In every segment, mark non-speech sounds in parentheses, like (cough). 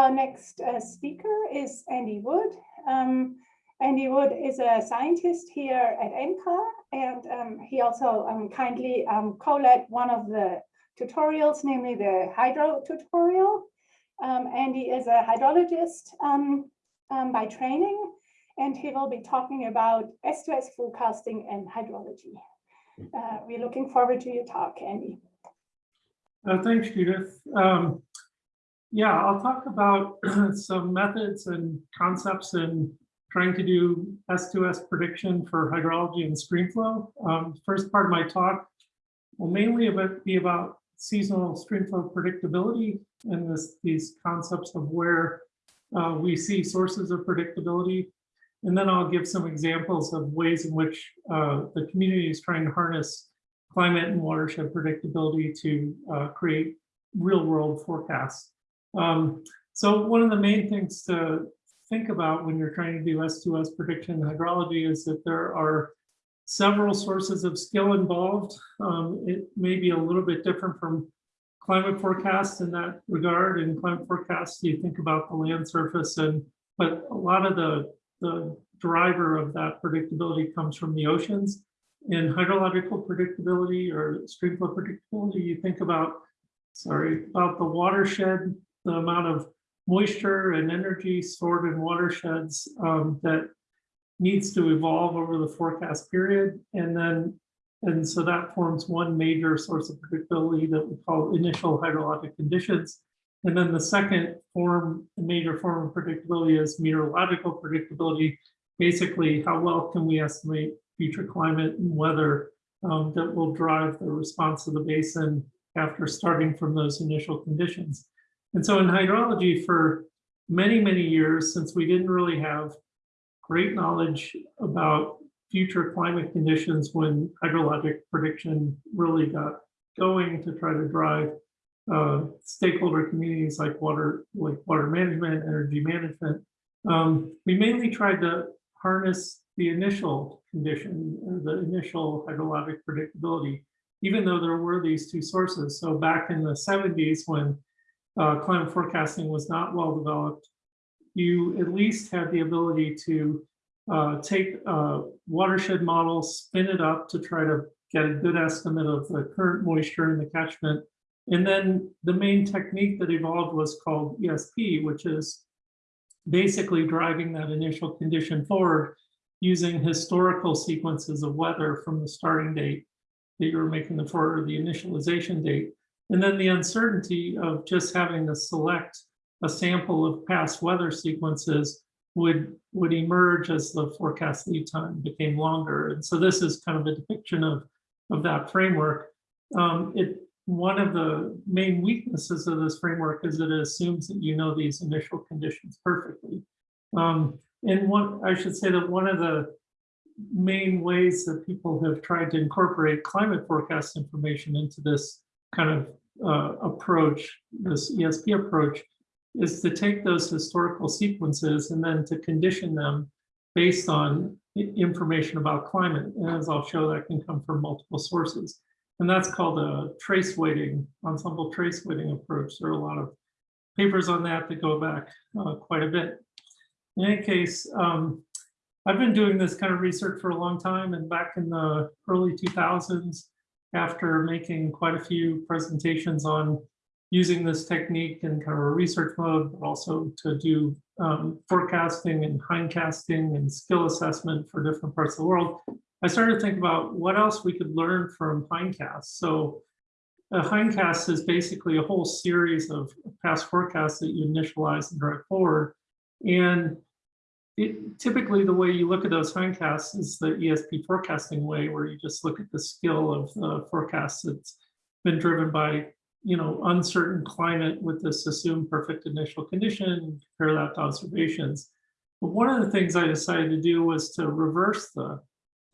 our next uh, speaker is Andy Wood. Um, Andy Wood is a scientist here at NCAR, and um, he also um, kindly um, co-led one of the tutorials, namely the hydro tutorial. Um, Andy is a hydrologist um, by training, and he will be talking about S2S forecasting and hydrology. Uh, we're looking forward to your talk, Andy. Uh, thanks, Judith. Um, yeah, I'll talk about (clears throat) some methods and concepts in trying to do S2S prediction for hydrology and stream flow. Um, first part of my talk will mainly about, be about seasonal stream flow predictability and this, these concepts of where uh, we see sources of predictability. And then I'll give some examples of ways in which uh, the community is trying to harness climate and watershed predictability to uh, create real world forecasts. Um, so one of the main things to think about when you're trying to do S2S prediction in hydrology is that there are several sources of skill involved. Um, it may be a little bit different from climate forecasts in that regard. In climate forecasts, you think about the land surface and but a lot of the, the driver of that predictability comes from the oceans. In hydrological predictability or stream flow predictability, you think about, sorry, about the watershed the amount of moisture and energy stored in watersheds um, that needs to evolve over the forecast period. And then, and so that forms one major source of predictability that we call initial hydrologic conditions. And then the second form, the major form of predictability is meteorological predictability. Basically, how well can we estimate future climate and weather um, that will drive the response of the basin after starting from those initial conditions. And so in hydrology for many, many years, since we didn't really have great knowledge about future climate conditions when hydrologic prediction really got going to try to drive uh, stakeholder communities like water, like water management, energy management. Um, we mainly tried to harness the initial condition, the initial hydrologic predictability, even though there were these two sources. So back in the 70s when uh, climate forecasting was not well developed, you at least had the ability to uh, take a watershed model, spin it up to try to get a good estimate of the current moisture in the catchment. And then the main technique that evolved was called ESP, which is basically driving that initial condition forward using historical sequences of weather from the starting date that you were making the for the initialization date. And then the uncertainty of just having to select a sample of past weather sequences would, would emerge as the forecast lead time became longer. And so this is kind of a depiction of, of that framework. Um, it, one of the main weaknesses of this framework is that it assumes that you know these initial conditions perfectly. Um, and one, I should say that one of the main ways that people have tried to incorporate climate forecast information into this kind of uh, approach, this ESP approach, is to take those historical sequences and then to condition them based on information about climate. And as I'll show, that can come from multiple sources. And that's called a trace weighting, ensemble trace weighting approach. There are a lot of papers on that that go back uh, quite a bit. In any case, um, I've been doing this kind of research for a long time and back in the early 2000s, after making quite a few presentations on using this technique in kind of a research mode, but also to do um, forecasting and hindcasting and skill assessment for different parts of the world, I started to think about what else we could learn from hindcasts. So a hindcast is basically a whole series of past forecasts that you initialize and drive forward. And it, typically the way you look at those hindcasts is the ESP forecasting way, where you just look at the skill of the forecast that's been driven by, you know, uncertain climate with this assumed perfect initial condition, compare that to observations. But one of the things I decided to do was to reverse the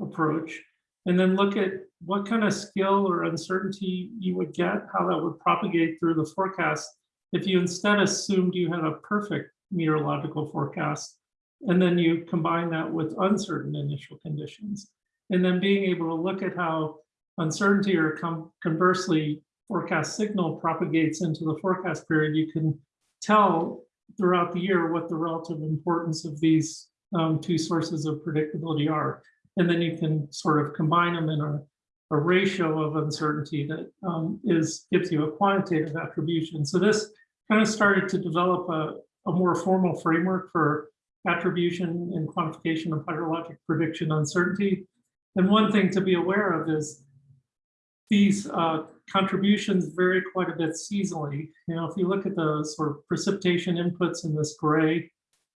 approach and then look at what kind of skill or uncertainty you would get, how that would propagate through the forecast if you instead assumed you had a perfect meteorological forecast and then you combine that with uncertain initial conditions. And then being able to look at how uncertainty or conversely forecast signal propagates into the forecast period, you can tell throughout the year what the relative importance of these um, two sources of predictability are. And then you can sort of combine them in a, a ratio of uncertainty that um, is gives you a quantitative attribution. So this kind of started to develop a, a more formal framework for attribution and quantification of hydrologic prediction uncertainty. And one thing to be aware of is these uh, contributions vary quite a bit seasonally. You know, if you look at the sort of precipitation inputs in this gray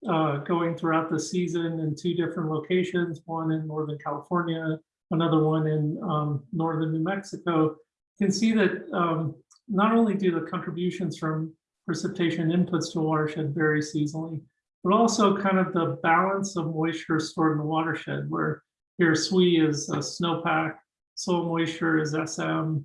uh, going throughout the season in two different locations, one in Northern California, another one in um, Northern New Mexico, you can see that um, not only do the contributions from precipitation inputs to watershed vary seasonally, but also kind of the balance of moisture stored in the watershed, where here SWE is a snowpack, soil moisture is SM,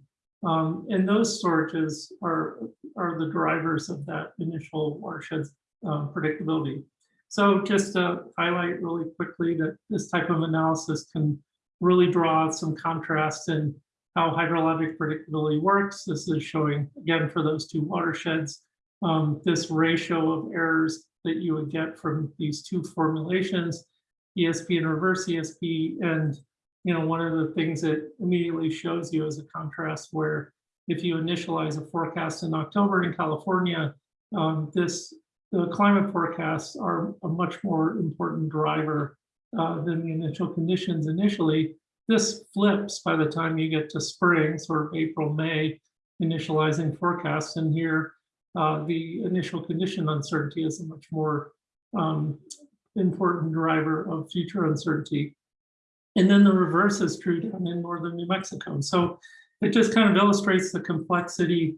um, and those storages are, are the drivers of that initial watershed um, predictability. So just to highlight really quickly that this type of analysis can really draw some contrast in how hydrologic predictability works. This is showing, again, for those two watersheds, um, this ratio of errors that you would get from these two formulations, ESP and reverse ESP. And, you know, one of the things that immediately shows you is a contrast where if you initialize a forecast in October in California, um, this the climate forecasts are a much more important driver uh, than the initial conditions initially. This flips by the time you get to spring, sort of April, May, initializing forecasts. And here, uh, the initial condition uncertainty is a much more um, important driver of future uncertainty. And then the reverse is true down in northern New Mexico. So it just kind of illustrates the complexity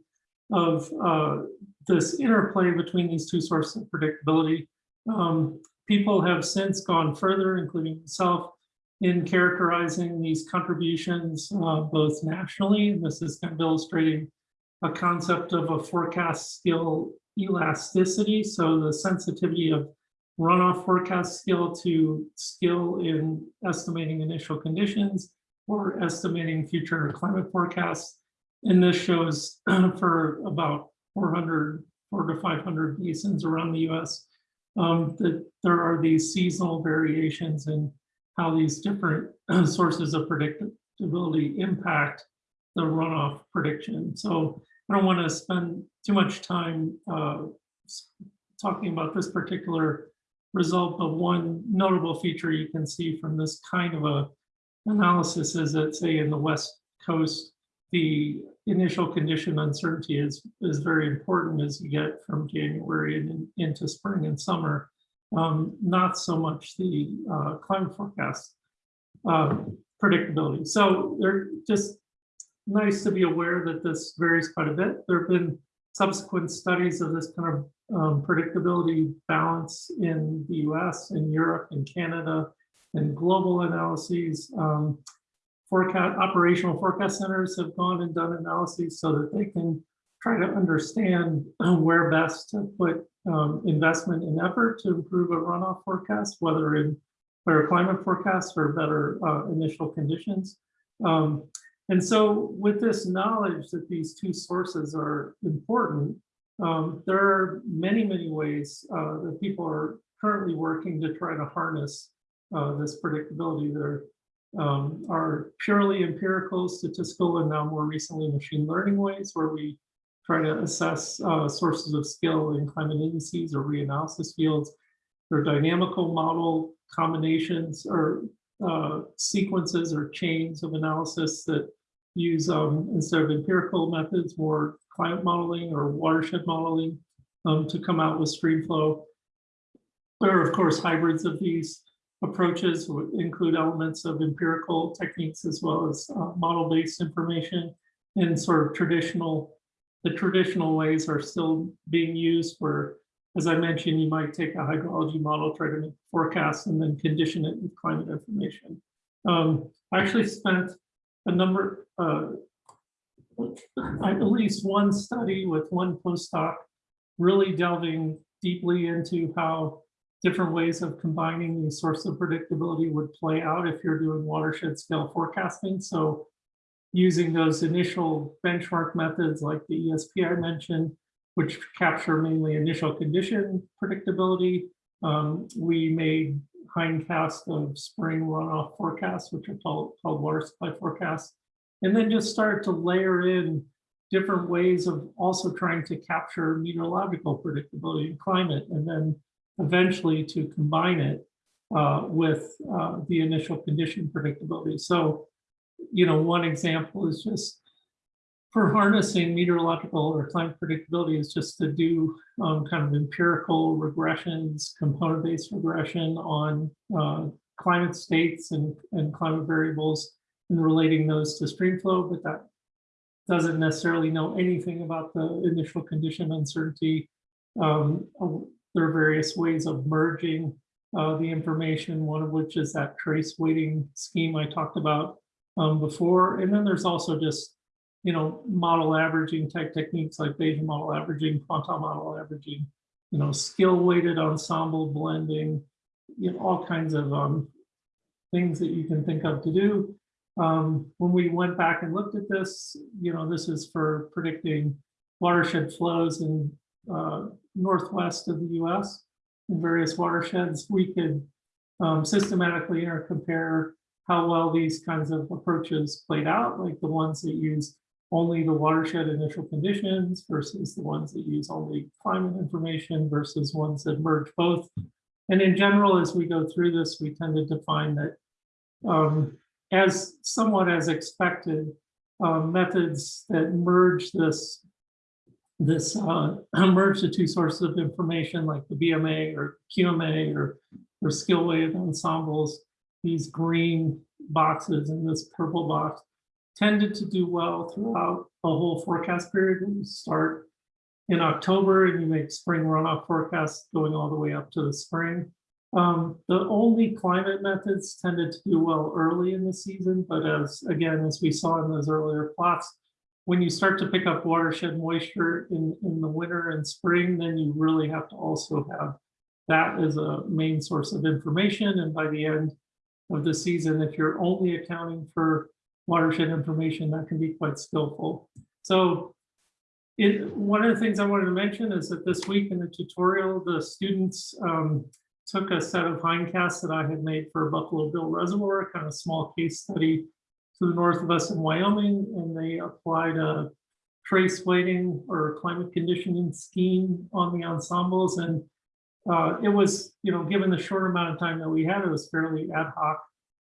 of uh, this interplay between these two sources of predictability. Um, people have since gone further, including myself, in characterizing these contributions uh, both nationally, and this is kind of illustrating a concept of a forecast skill elasticity, so the sensitivity of runoff forecast skill to skill in estimating initial conditions or estimating future climate forecasts. And this shows (clears throat) for about 400, four to 500 basins around the US, um, that there are these seasonal variations in how these different (clears throat) sources of predictability impact the runoff prediction. So I don't want to spend too much time uh, talking about this particular result, but one notable feature you can see from this kind of a analysis is that, say, in the West Coast, the initial condition uncertainty is, is very important as you get from January and in, into spring and summer, um, not so much the uh, climate forecast uh, predictability. So they're just nice to be aware that this varies quite a bit. There have been subsequent studies of this kind of um, predictability balance in the US, in Europe, in Canada, and global analyses. Um, forecast operational forecast centers have gone and done analyses so that they can try to understand (clears throat) where best to put um, investment and effort to improve a runoff forecast, whether in better climate forecasts or better uh, initial conditions. Um, and so with this knowledge that these two sources are important, um, there are many, many ways uh, that people are currently working to try to harness uh, this predictability. There um, are purely empirical, statistical, and now more recently machine learning ways where we try to assess uh, sources of skill in climate indices or reanalysis fields. There are dynamical model combinations or uh, sequences or chains of analysis that use, um, instead of empirical methods, more climate modeling or watershed modeling um, to come out with stream flow. There are, of course, hybrids of these approaches would include elements of empirical techniques as well as uh, model-based information and sort of traditional, the traditional ways are still being used where, as I mentioned, you might take a hydrology model, try to make forecasts and then condition it with climate information. Um, I actually spent a number, uh, at least one study with one postdoc really delving deeply into how different ways of combining these sources of predictability would play out if you're doing watershed scale forecasting. So using those initial benchmark methods like the ESP I mentioned, which capture mainly initial condition predictability. Um, we made hindcast of spring runoff forecasts, which are called, called water supply forecasts. And then just started to layer in different ways of also trying to capture meteorological predictability and climate, and then eventually to combine it uh, with uh, the initial condition predictability. So, you know, one example is just for harnessing meteorological or climate predictability is just to do um, kind of empirical regressions, component-based regression on uh, climate states and, and climate variables and relating those to stream flow, but that doesn't necessarily know anything about the initial condition uncertainty. Um, there are various ways of merging uh, the information, one of which is that trace weighting scheme I talked about um, before. And then there's also just, you know, model averaging type techniques like Bayesian model averaging, quantile model averaging, you know, skill weighted ensemble blending, you know, all kinds of um, things that you can think of to do. Um, when we went back and looked at this, you know, this is for predicting watershed flows in uh, northwest of the US in various watersheds, we could um, systematically intercompare how well these kinds of approaches played out, like the ones that use only the watershed initial conditions versus the ones that use only climate information versus ones that merge both. And in general, as we go through this, we tended to find that um, as somewhat as expected, uh, methods that merge this this uh, (clears throat) merge the two sources of information like the BMA or QMA or, or skill weighted ensembles, these green boxes and this purple box tended to do well throughout a whole forecast period. When you start in October and you make spring runoff forecasts going all the way up to the spring. Um, the only climate methods tended to do well early in the season, but as again, as we saw in those earlier plots, when you start to pick up watershed moisture in, in the winter and spring, then you really have to also have that as a main source of information. And by the end of the season, if you're only accounting for watershed information, that can be quite skillful. So it, one of the things I wanted to mention is that this week in the tutorial, the students um, took a set of hindcasts that I had made for Buffalo Bill Reservoir, kind of small case study to the north of us in Wyoming, and they applied a trace weighting or climate conditioning scheme on the ensembles. And uh, it was, you know, given the short amount of time that we had, it was fairly ad hoc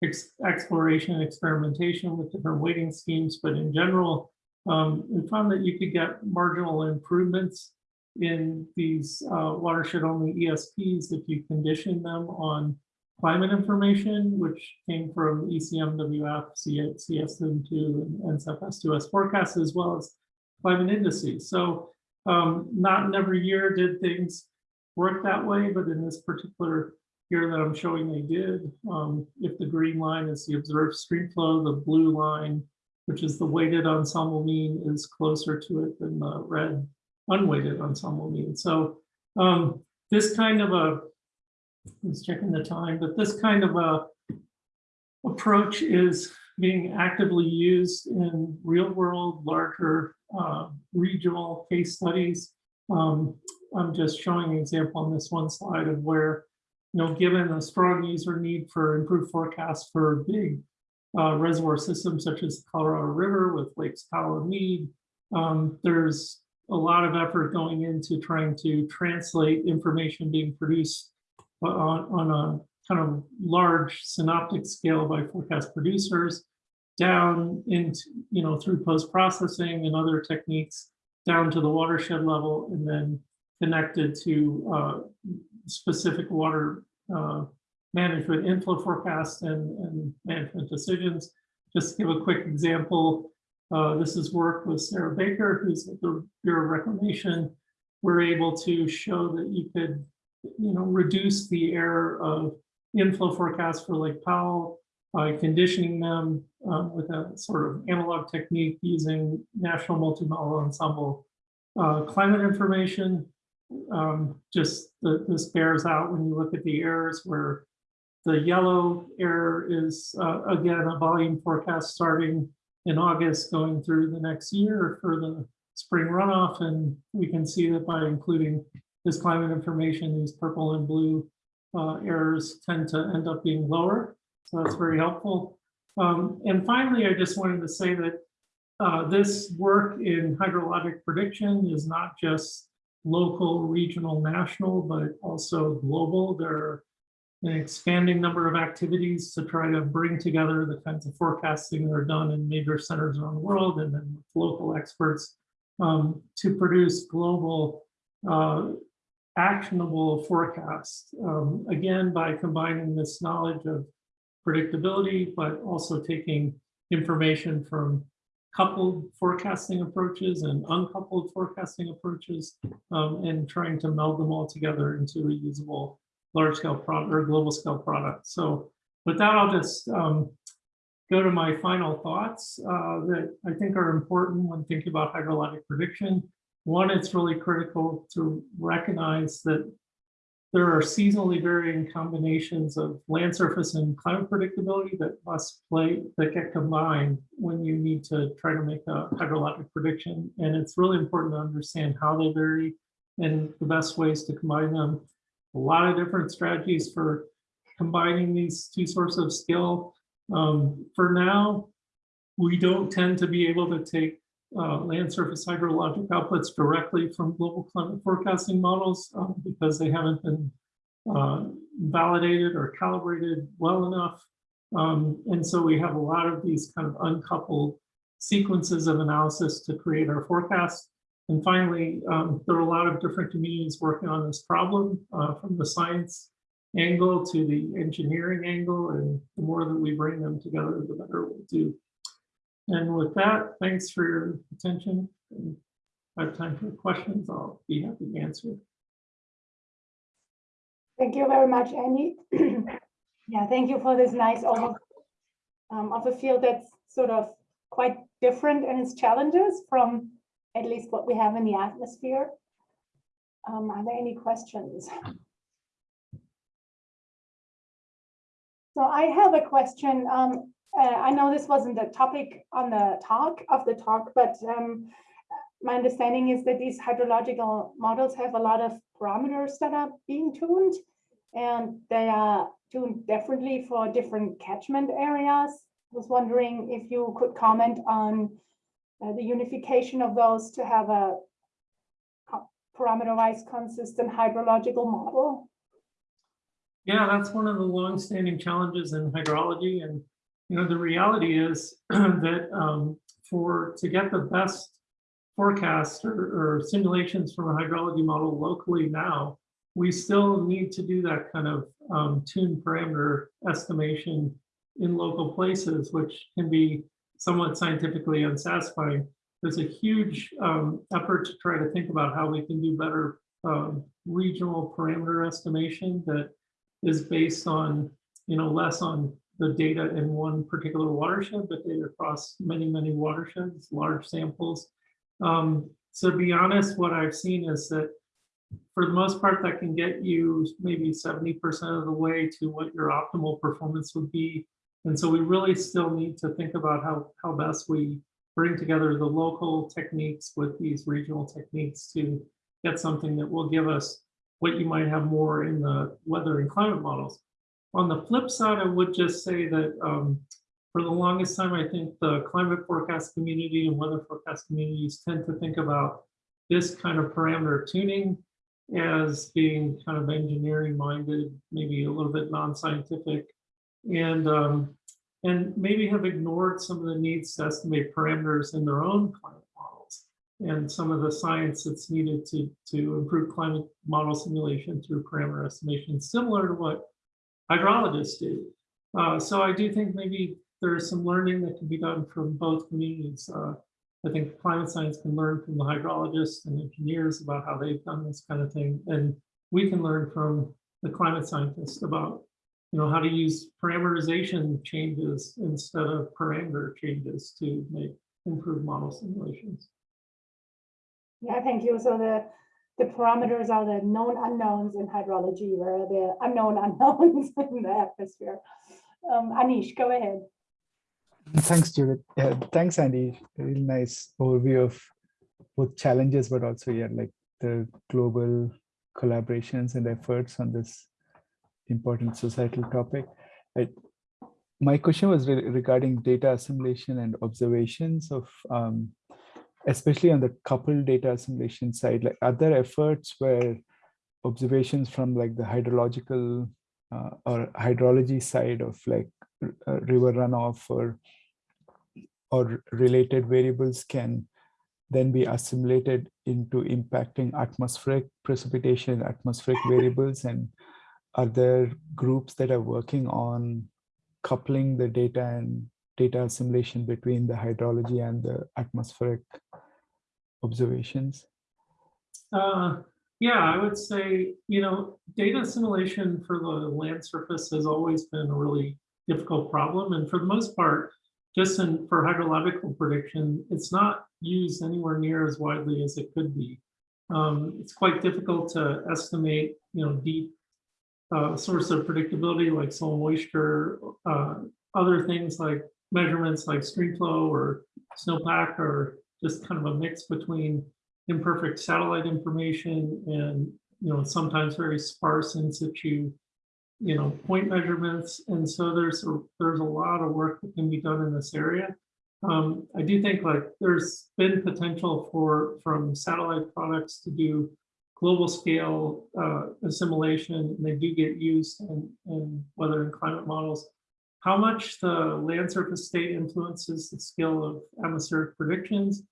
ex exploration and experimentation with different weighting schemes. But in general, um, we found that you could get marginal improvements in these uh, watershed only ESPs if you condition them on climate information, which came from ECMWF, CESM2, and NCEP S2S forecasts, as well as climate indices. So um, not in every year did things work that way, but in this particular year that I'm showing they did, um, if the green line is the observed stream flow, the blue line, which is the weighted ensemble mean, is closer to it than the red unweighted ensemble mean. So um, this kind of a I was checking the time, but this kind of a approach is being actively used in real world, larger uh, regional case studies. Um, I'm just showing an example on this one slide of where, you know, given a strong user need for improved forecasts for big uh, reservoir systems such as the Colorado River with Lakes Powell and Mead, um, there's a lot of effort going into trying to translate information being produced on, on a kind of large synoptic scale by forecast producers down into, you know, through post-processing and other techniques down to the watershed level and then connected to uh, specific water uh, management inflow forecasts and, and management decisions. Just to give a quick example, uh, this is work with Sarah Baker, who's at the Bureau of Reclamation. We're able to show that you could you know, reduce the error of inflow forecasts for Lake Powell by conditioning them um, with a sort of analog technique using National Multimodal Ensemble uh, climate information. Um, just the, this bears out when you look at the errors where the yellow error is, uh, again, a volume forecast starting in August going through the next year for the spring runoff, and we can see that by including this climate information, these purple and blue uh, errors tend to end up being lower. So that's very helpful. Um, and finally, I just wanted to say that uh, this work in hydrologic prediction is not just local, regional, national, but also global. There are an expanding number of activities to try to bring together the kinds of forecasting that are done in major centers around the world and then with local experts um, to produce global uh, actionable forecasts. Um, again, by combining this knowledge of predictability, but also taking information from coupled forecasting approaches and uncoupled forecasting approaches um, and trying to meld them all together into a usable large scale product or global scale product. So with that, I'll just um, go to my final thoughts uh, that I think are important when thinking about hydrologic prediction. One, it's really critical to recognize that there are seasonally varying combinations of land surface and climate predictability that must play, that get combined when you need to try to make a hydrologic prediction. And it's really important to understand how they vary and the best ways to combine them. A lot of different strategies for combining these two sources of skill. Um, for now, we don't tend to be able to take uh, land surface hydrologic outputs directly from global climate forecasting models um, because they haven't been uh, validated or calibrated well enough. Um, and so we have a lot of these kind of uncoupled sequences of analysis to create our forecasts. And finally, um, there are a lot of different communities working on this problem uh, from the science angle to the engineering angle. And the more that we bring them together, the better we'll do. And with that, thanks for your attention. And if I have time for questions, I'll be happy to answer. Thank you very much, Andy. (clears throat) Yeah, thank you for this nice overview um, of a field that's sort of quite different in its challenges from at least what we have in the atmosphere. Um, Are there any questions? So I have a question. Um, uh, I know this wasn't the topic on the talk of the talk, but um, my understanding is that these hydrological models have a lot of parameters that are being tuned and they are tuned differently for different catchment areas. I was wondering if you could comment on uh, the unification of those to have a parameterized consistent hydrological model. Yeah, that's one of the long-standing challenges in hydrology. And, you know, the reality is (clears throat) that um, for to get the best forecasts or, or simulations from a hydrology model locally now, we still need to do that kind of um, tune parameter estimation in local places, which can be somewhat scientifically unsatisfying. There's a huge um, effort to try to think about how we can do better um, regional parameter estimation that is based on, you know, less on the data in one particular watershed, but data across many, many watersheds, large samples. Um, so to be honest, what I've seen is that for the most part, that can get you maybe 70% of the way to what your optimal performance would be. And so we really still need to think about how, how best we bring together the local techniques with these regional techniques to get something that will give us what you might have more in the weather and climate models. On the flip side, I would just say that um, for the longest time, I think the climate forecast community and weather forecast communities tend to think about this kind of parameter tuning as being kind of engineering minded, maybe a little bit non-scientific, and um, and maybe have ignored some of the needs to estimate parameters in their own climate models and some of the science that's needed to to improve climate model simulation through parameter estimation, similar to what hydrologists do. Uh, so I do think maybe there's some learning that can be done from both communities. Uh, I think climate science can learn from the hydrologists and engineers about how they've done this kind of thing. And we can learn from the climate scientists about, you know, how to use parameterization changes instead of parameter changes to make improved model simulations. Yeah, thank you. So the the parameters are the known unknowns in hydrology, where the unknown unknowns (laughs) in the atmosphere. Um, Anish, go ahead. Thanks, Judith. Yeah, thanks, Andy. Really nice overview of both challenges, but also yeah, like the global collaborations and efforts on this important societal topic. I, my question was re regarding data assimilation and observations of, um, especially on the coupled data assimilation side, like other efforts where observations from like the hydrological uh, or hydrology side of like uh, river runoff or or related variables can then be assimilated into impacting atmospheric precipitation, atmospheric variables, and are there groups that are working on coupling the data and data assimilation between the hydrology and the atmospheric observations? Uh, yeah, I would say, you know, data assimilation for the land surface has always been a really difficult problem. And for the most part, just in, for hydrological prediction, it's not used anywhere near as widely as it could be. Um, it's quite difficult to estimate, you know, deep uh, source of predictability like soil moisture, uh, other things like measurements like stream flow or snowpack or just kind of a mix between imperfect satellite information and you know sometimes very sparse in situ you know point measurements. And so there's a, there's a lot of work that can be done in this area. Um, I do think like there's been potential for from satellite products to do global scale uh, assimilation. And they do get used in, in weather and climate models how much the land surface state influences the skill of atmospheric predictions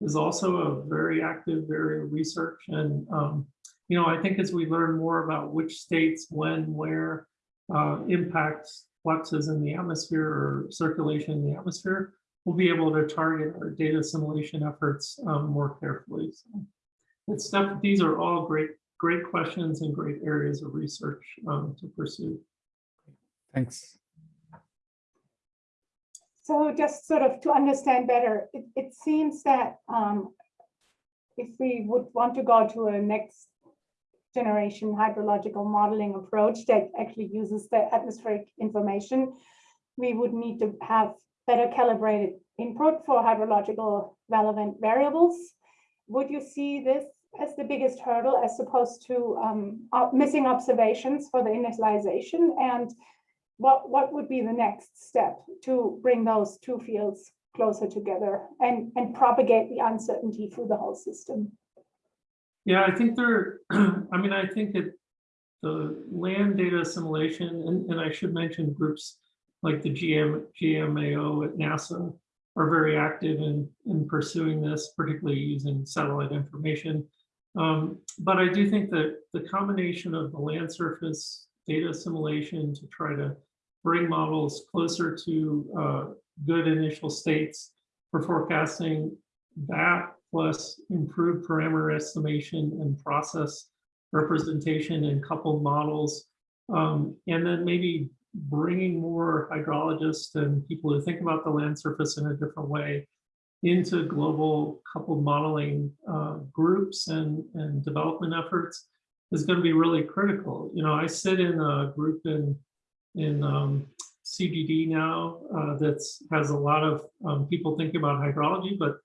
is also a very active area of research. And, um, you know, I think as we learn more about which states, when, where, uh, impacts fluxes in the atmosphere or circulation in the atmosphere, we'll be able to target our data assimilation efforts um, more carefully. So it's these are all great, great questions and great areas of research um, to pursue. Thanks. So just sort of to understand better, it, it seems that um, if we would want to go to a next generation hydrological modeling approach that actually uses the atmospheric information, we would need to have better calibrated input for hydrological relevant variables. Would you see this as the biggest hurdle as opposed to um, missing observations for the initialization? And what, what would be the next step to bring those two fields closer together and, and propagate the uncertainty through the whole system? Yeah, I think there, (clears throat) I mean, I think that the land data assimilation, and, and I should mention groups like the GM, GMAO at NASA are very active in, in pursuing this, particularly using satellite information. Um, but I do think that the combination of the land surface data assimilation to try to bring models closer to uh, good initial states for forecasting that plus improved parameter estimation and process representation and coupled models. Um, and then maybe bringing more hydrologists and people who think about the land surface in a different way into global coupled modeling uh, groups and, and development efforts is going to be really critical. You know, I sit in a group in in um, CGD now uh, that has a lot of um, people thinking about hydrology, but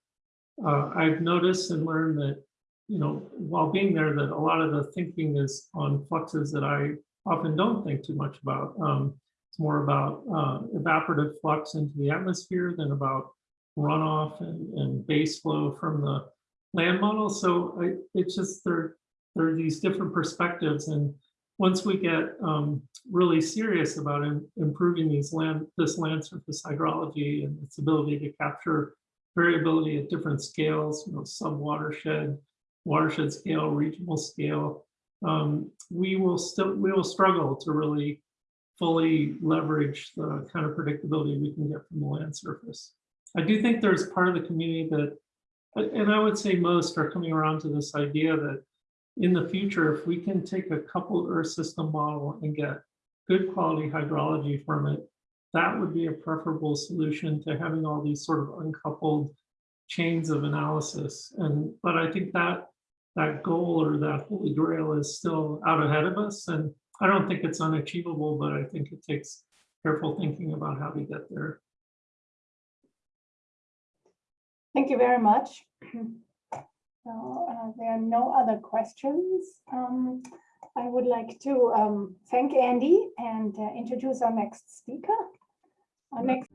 uh, I've noticed and learned that, you know, while being there, that a lot of the thinking is on fluxes that I often don't think too much about. Um, it's more about uh, evaporative flux into the atmosphere than about runoff and, and base flow from the land model. So I, it's just there, there are these different perspectives and once we get um, really serious about in, improving these land, this land surface hydrology and its ability to capture variability at different scales, you know, sub-watershed, watershed scale, regional scale, um, we will still we will struggle to really fully leverage the kind of predictability we can get from the land surface. I do think there's part of the community that, and I would say most are coming around to this idea that in the future, if we can take a coupled Earth system model and get good quality hydrology from it, that would be a preferable solution to having all these sort of uncoupled chains of analysis. And but I think that that goal or that holy grail is still out ahead of us. And I don't think it's unachievable, but I think it takes careful thinking about how to get there. Thank you very much. (clears throat) So uh, there are no other questions. Um, I would like to um, thank Andy and uh, introduce our next speaker. Our next